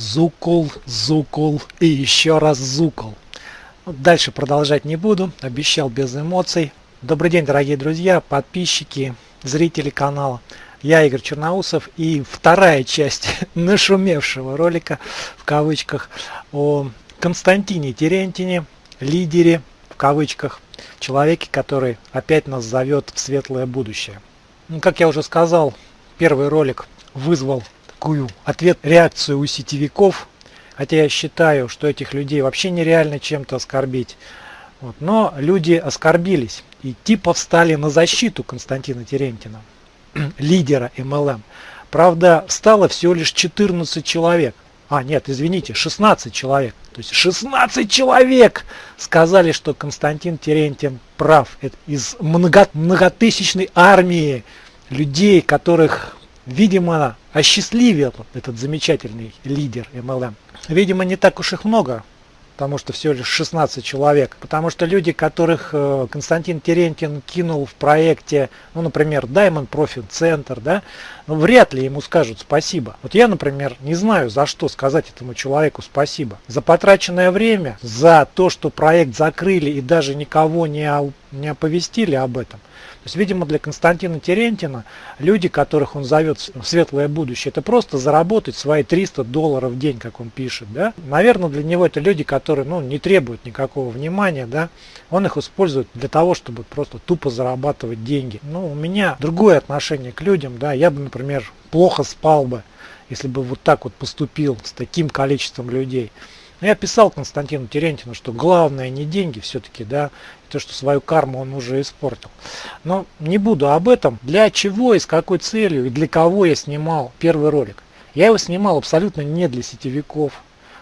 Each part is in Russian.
Зукул, зукул и еще раз зукул. Дальше продолжать не буду, обещал без эмоций. Добрый день, дорогие друзья, подписчики, зрители канала. Я Игорь Черноусов и вторая часть нашумевшего ролика, в кавычках, о Константине Терентине, лидере, в кавычках, человеке, который опять нас зовет в светлое будущее. Ну, как я уже сказал, первый ролик вызвал такую ответ реакцию у сетевиков, хотя я считаю, что этих людей вообще нереально чем-то оскорбить. Вот. Но люди оскорбились и типа встали на защиту Константина Терентьина, лидера MLM. Правда, стало всего лишь 14 человек. А, нет, извините, 16 человек. То есть 16 человек сказали, что Константин Терентьин прав. Это из много, многотысячной армии людей, которых видимо, осчастливил этот замечательный лидер MLM. Видимо, не так уж их много, потому что всего лишь 16 человек. Потому что люди, которых э, Константин Терентьин кинул в проекте, ну, например, Diamond Profit Center, да, ну, вряд ли ему скажут спасибо. Вот я, например, не знаю, за что сказать этому человеку спасибо. За потраченное время, за то, что проект закрыли и даже никого не, не оповестили об этом. То есть, видимо, для Константина Терентина люди, которых он зовет в светлое будущее, это просто заработать свои 300 долларов в день, как он пишет. Да? Наверное, для него это люди, которые ну, не требуют никакого внимания. Да? Он их использует для того, чтобы просто тупо зарабатывать деньги. Ну, у меня другое отношение к людям. Да? Я бы, например, плохо спал бы, если бы вот так вот поступил с таким количеством людей. Но я писал Константину Терентину, что главное не деньги все-таки, да, то, что свою карму он уже испортил. Но не буду об этом. Для чего и с какой целью и для кого я снимал первый ролик. Я его снимал абсолютно не для сетевиков.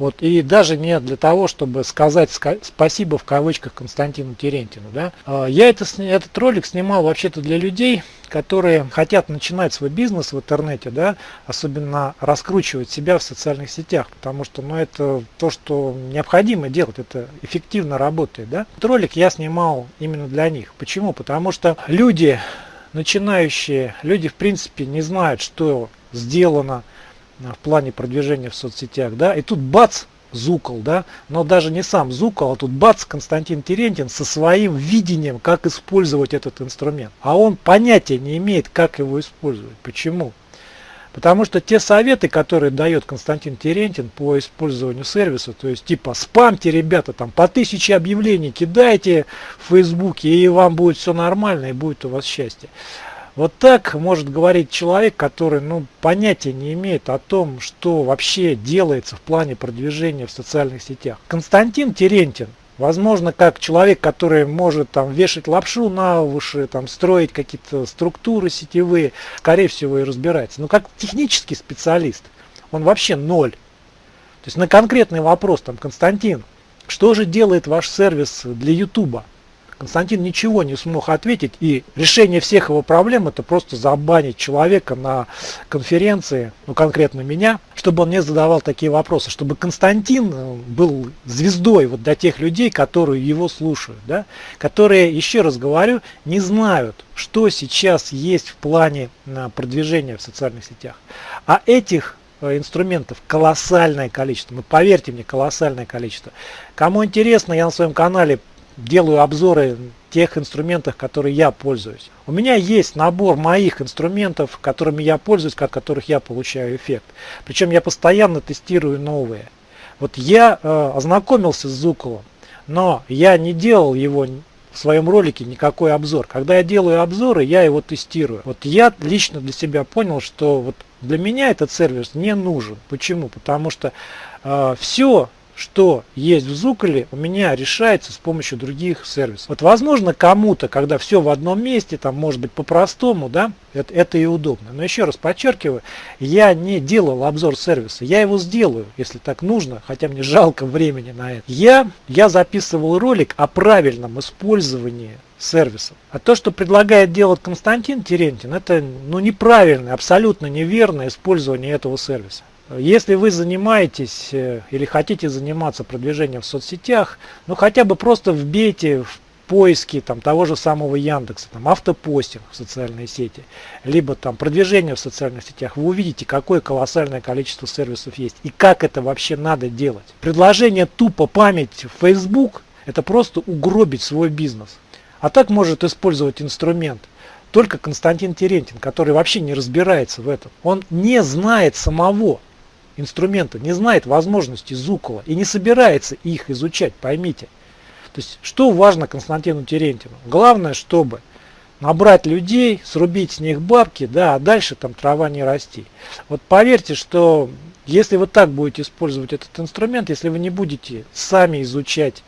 Вот, и даже не для того, чтобы сказать спасибо в кавычках Константину Терентину. Да? А, я это, этот ролик снимал вообще-то для людей, которые хотят начинать свой бизнес в интернете, да, особенно раскручивать себя в социальных сетях, потому что ну, это то, что необходимо делать, это эффективно работает. Да? Этот ролик я снимал именно для них. Почему? Потому что люди, начинающие, люди в принципе не знают, что сделано в плане продвижения в соцсетях, да, и тут бац, Зукол, да, но даже не сам Зукол, а тут бац, Константин Терентьин со своим видением, как использовать этот инструмент. А он понятия не имеет, как его использовать. Почему? Потому что те советы, которые дает Константин Терентин по использованию сервиса, то есть типа спамьте, ребята, там по тысяче объявлений кидайте в Фейсбуке, и вам будет все нормально, и будет у вас счастье. Вот так может говорить человек, который ну, понятия не имеет о том, что вообще делается в плане продвижения в социальных сетях. Константин Терентин, возможно, как человек, который может там вешать лапшу на уши, там строить какие-то структуры сетевые, скорее всего и разбирается. Но как технический специалист, он вообще ноль. То есть на конкретный вопрос, там, Константин, что же делает ваш сервис для Ютуба? Константин ничего не смог ответить, и решение всех его проблем это просто забанить человека на конференции, ну конкретно меня, чтобы он не задавал такие вопросы, чтобы Константин э, был звездой вот для тех людей, которые его слушают, да, которые, еще раз говорю, не знают, что сейчас есть в плане э, продвижения в социальных сетях. А этих э, инструментов колоссальное количество. Ну, поверьте мне, колоссальное количество. Кому интересно, я на своем канале делаю обзоры тех инструментов, которые я пользуюсь. У меня есть набор моих инструментов, которыми я пользуюсь, от которых я получаю эффект. Причем я постоянно тестирую новые. Вот я э, ознакомился с Зуколом, но я не делал его в своем ролике никакой обзор. Когда я делаю обзоры, я его тестирую. Вот я лично для себя понял, что вот для меня этот сервис не нужен. Почему? Потому что э, все что есть в Зуколе, у меня решается с помощью других сервисов. Вот возможно кому-то, когда все в одном месте, там может быть по-простому, да, это, это и удобно. Но еще раз подчеркиваю, я не делал обзор сервиса, я его сделаю, если так нужно, хотя мне жалко времени на это. Я, я записывал ролик о правильном использовании сервисов. А то, что предлагает делать Константин Терентин, это ну, неправильное, абсолютно неверное использование этого сервиса. Если вы занимаетесь э, или хотите заниматься продвижением в соцсетях, ну хотя бы просто вбейте в поиске там, того же самого Яндекса, там, автопостинг в социальные сети, либо там продвижение в социальных сетях, вы увидите, какое колоссальное количество сервисов есть и как это вообще надо делать. Предложение тупо память в Facebook – это просто угробить свой бизнес. А так может использовать инструмент только Константин Терентин, который вообще не разбирается в этом. Он не знает самого инструмента, не знает возможностей Зукова и не собирается их изучать, поймите. То есть, что важно Константину Терентину? Главное, чтобы набрать людей, срубить с них бабки, да, а дальше там трава не расти. Вот поверьте, что если вы так будете использовать этот инструмент, если вы не будете сами изучать,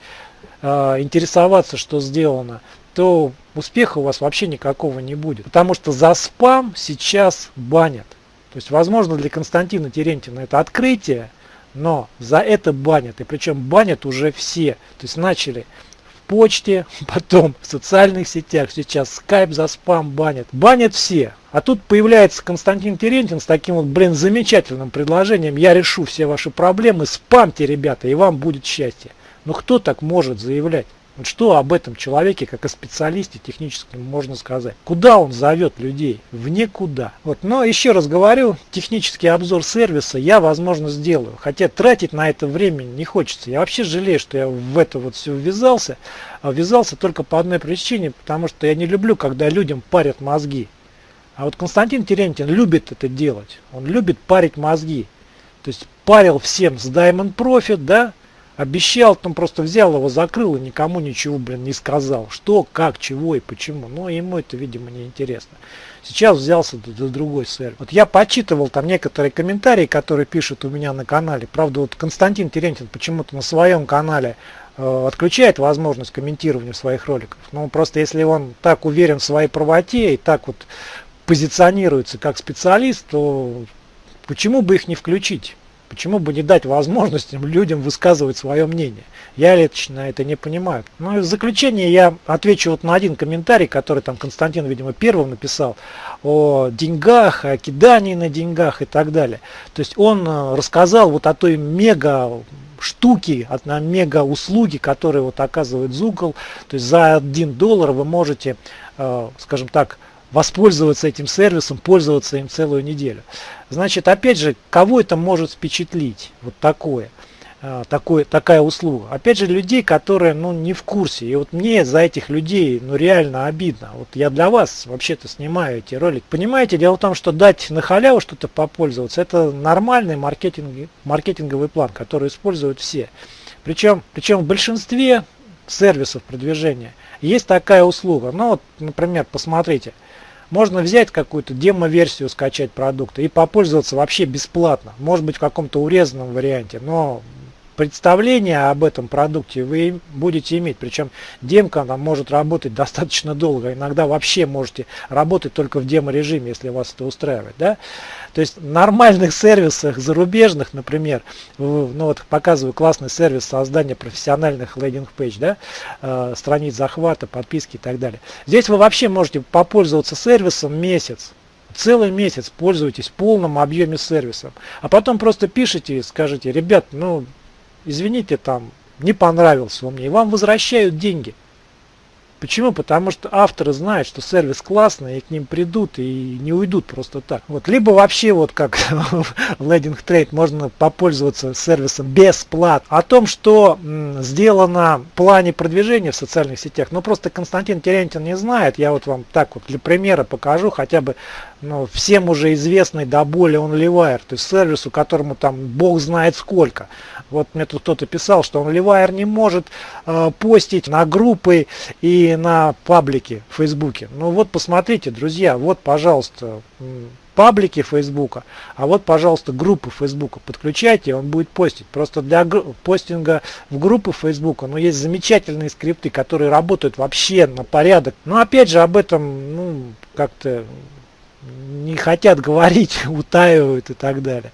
э, интересоваться, что сделано, то успеха у вас вообще никакого не будет. Потому что за спам сейчас банят. То есть, возможно, для Константина Терентина это открытие, но за это банят. И причем банят уже все. То есть начали в почте, потом в социальных сетях, сейчас скайп за спам банят. Банят все. А тут появляется Константин Терентин с таким вот, блин, замечательным предложением. Я решу все ваши проблемы, спамьте, ребята, и вам будет счастье. Но кто так может заявлять? Вот что об этом человеке, как о специалисте техническом, можно сказать? Куда он зовет людей? В никуда. Вот. Но еще раз говорю, технический обзор сервиса я, возможно, сделаю. Хотя тратить на это время не хочется. Я вообще жалею, что я в это вот все ввязался. А ввязался только по одной причине, потому что я не люблю, когда людям парят мозги. А вот Константин Терентин любит это делать. Он любит парить мозги. То есть парил всем с Diamond Profit, да, Обещал, там просто взял его, закрыл и никому ничего, блин, не сказал. Что, как, чего и почему. Но ему это, видимо, не интересно. Сейчас взялся за другой сервис. Вот я почитывал там некоторые комментарии, которые пишут у меня на канале. Правда, вот Константин Терентин почему-то на своем канале э, отключает возможность комментирования своих роликов. Ну, просто если он так уверен в своей правоте и так вот позиционируется как специалист, то почему бы их не включить? Почему бы не дать возможность людям высказывать свое мнение? Я лично это не понимаю. Ну и в заключение я отвечу вот на один комментарий, который там Константин, видимо, первым написал о деньгах, о кидании на деньгах и так далее. То есть он э, рассказал вот о той мега штуки, на мега услуги, которые вот оказывает Зукол. То есть за 1 доллар вы можете, э, скажем так, воспользоваться этим сервисом, пользоваться им целую неделю. Значит, опять же, кого это может впечатлить, вот такое, а, такое такая услуга? Опять же, людей, которые ну, не в курсе. И вот мне за этих людей ну, реально обидно. Вот я для вас вообще-то снимаю эти ролики. Понимаете, дело в том, что дать на халяву что-то попользоваться, это нормальный маркетинг, маркетинговый план, который используют все. Причем, причем в большинстве сервисов продвижения есть такая услуга. Ну вот, например, посмотрите. Можно взять какую-то демо-версию, скачать продукта и попользоваться вообще бесплатно. Может быть в каком-то урезанном варианте, но представление об этом продукте вы будете иметь. Причем демка она может работать достаточно долго. Иногда вообще можете работать только в демо-режиме, если вас это устраивает. Да? То есть в нормальных сервисах зарубежных, например, ну вот показываю классный сервис создания профессиональных лендинг-пейдж, да, э, страниц захвата, подписки и так далее. Здесь вы вообще можете попользоваться сервисом месяц, целый месяц пользуетесь в полном объеме сервисом, а потом просто пишите и скажите, ребят, ну извините, там не понравился он мне, и вам возвращают деньги. Почему? Потому что авторы знают, что сервис классный, и к ним придут и не уйдут просто так. Вот. Либо вообще, вот как в Landing Trade, можно попользоваться сервисом бесплатно. О том, что сделано в плане продвижения в социальных сетях, ну просто Константин Терентин не знает. Я вот вам так вот для примера покажу хотя бы ну, всем уже известный до боли OnlyWire, то есть сервису, которому там бог знает сколько. Вот мне тут кто-то писал, что OnlyWire не может э, постить на группы и на паблики в Фейсбуке. Ну вот посмотрите, друзья, вот, пожалуйста, паблики Фейсбука, а вот, пожалуйста, группы Фейсбука подключайте, он будет постить. Просто для постинга в группы Фейсбука, ну, есть замечательные скрипты, которые работают вообще на порядок. Но опять же, об этом, ну, как-то не хотят говорить, утаивают и так далее.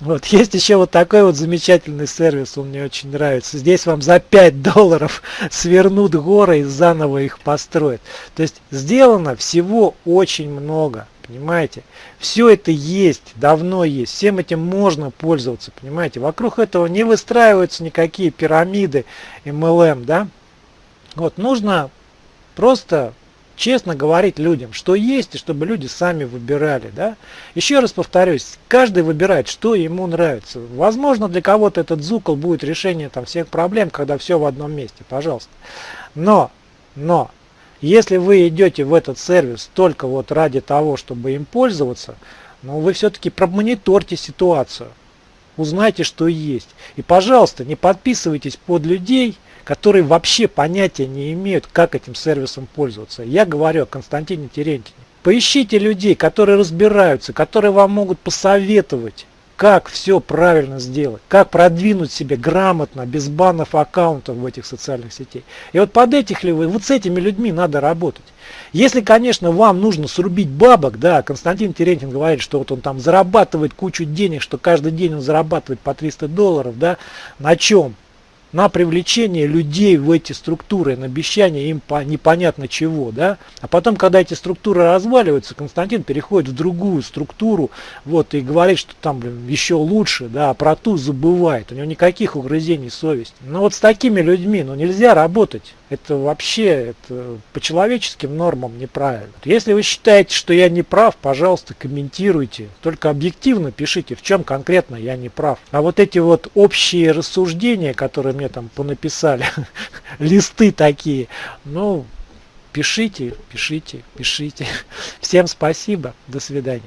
Вот, есть еще вот такой вот замечательный сервис, он мне очень нравится. Здесь вам за 5 долларов свернут горы и заново их построят. То есть сделано всего очень много, понимаете? Все это есть, давно есть, всем этим можно пользоваться, понимаете? Вокруг этого не выстраиваются никакие пирамиды MLM, да? Вот, нужно просто честно говорить людям, что есть, и чтобы люди сами выбирали. Да? Еще раз повторюсь, каждый выбирает, что ему нравится. Возможно, для кого-то этот зукол будет решение там, всех проблем, когда все в одном месте, пожалуйста. Но, но, если вы идете в этот сервис только вот ради того, чтобы им пользоваться, ну вы все-таки промониторьте ситуацию. Узнайте, что есть. И, пожалуйста, не подписывайтесь под людей, которые вообще понятия не имеют, как этим сервисом пользоваться. Я говорю о Константине Терентьеве. Поищите людей, которые разбираются, которые вам могут посоветовать, как все правильно сделать, как продвинуть себя грамотно, без банов аккаунтов в этих социальных сетей. И вот под этих ли вы, вот с этими людьми надо работать. Если, конечно, вам нужно срубить бабок, да, Константин Терентьев говорит, что вот он там зарабатывает кучу денег, что каждый день он зарабатывает по 300 долларов, да, на чем? На привлечение людей в эти структуры, на обещание им по непонятно чего, да, а потом, когда эти структуры разваливаются, Константин переходит в другую структуру, вот, и говорит, что там, блин, еще лучше, да, а про ту забывает, у него никаких угрызений совести. Но вот с такими людьми, ну, нельзя работать. Это вообще это по человеческим нормам неправильно. Если вы считаете, что я не прав, пожалуйста, комментируйте. Только объективно пишите, в чем конкретно я не прав. А вот эти вот общие рассуждения, которые мне там понаписали, листы такие, ну, пишите, пишите, пишите. Всем спасибо, до свидания.